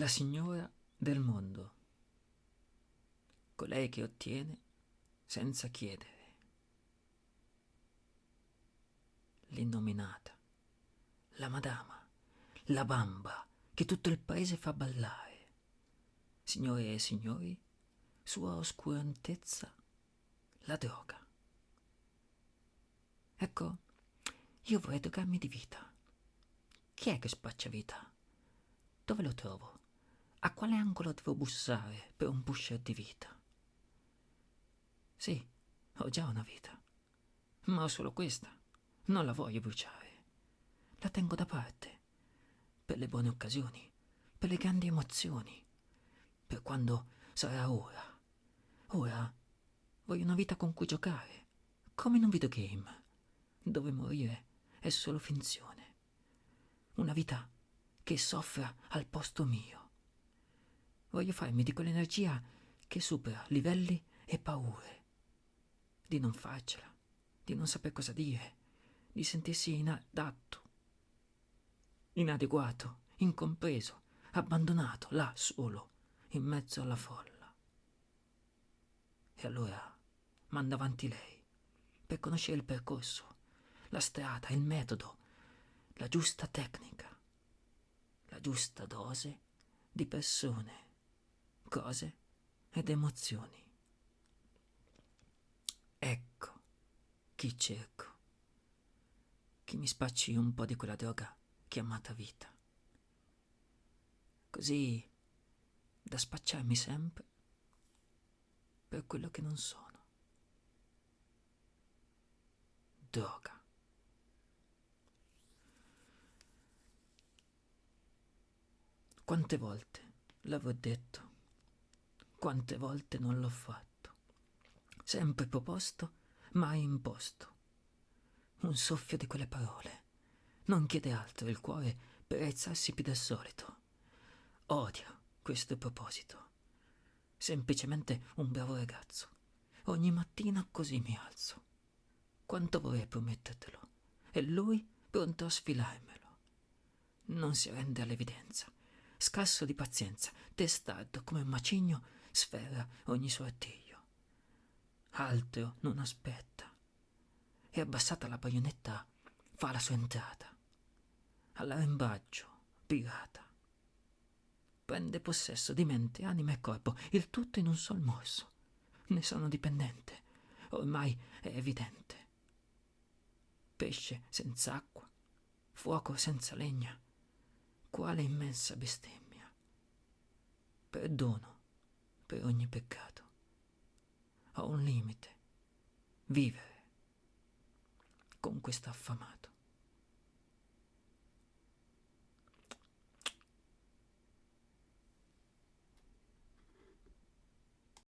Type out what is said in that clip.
la signora del mondo, colei che ottiene senza chiedere, l'innominata, la madama, la bamba che tutto il paese fa ballare. Signore e signori, sua oscurantezza, la droga. Ecco, io vorrei drogarmi di vita. Chi è che spaccia vita? Dove lo trovo? A quale angolo devo bussare per un pusher di vita? Sì, ho già una vita, ma ho solo questa. Non la voglio bruciare. La tengo da parte per le buone occasioni, per le grandi emozioni, per quando sarà ora. Ora voglio una vita con cui giocare, come in un videogame, dove morire è solo finzione. Una vita che soffra al posto mio. Voglio farmi di quell'energia che supera livelli e paure, di non farcela, di non saper cosa dire, di sentirsi inadatto, inadeguato, incompreso, abbandonato là solo, in mezzo alla folla. E allora manda avanti lei, per conoscere il percorso, la strada, il metodo, la giusta tecnica, la giusta dose di persone, cose ed emozioni. Ecco chi cerco che mi spacci un po' di quella droga chiamata vita. Così da spacciarmi sempre per quello che non sono. Droga. Quante volte l'avrò detto, quante volte non l'ho fatto. Sempre proposto, mai imposto un soffio di quelle parole. Non chiede altro il cuore per alzarsi più del solito. Odio questo proposito. Semplicemente un bravo ragazzo. Ogni mattina così mi alzo. Quanto vorrei promettertelo. E lui pronto a sfilarmelo. Non si rende all'evidenza. Scarso di pazienza, testardo come un macigno, sferra ogni suo artiglio. Altro non aspetta e abbassata la baionetta fa la sua entrata. All'arrembaggio, pirata. Prende possesso di mente, anima e corpo, il tutto in un sol morso. Ne sono dipendente, ormai è evidente. Pesce senza acqua, fuoco senza legna, quale immensa bestemmia. Perdono per ogni peccato. Ho un limite, vivere con questa affamata.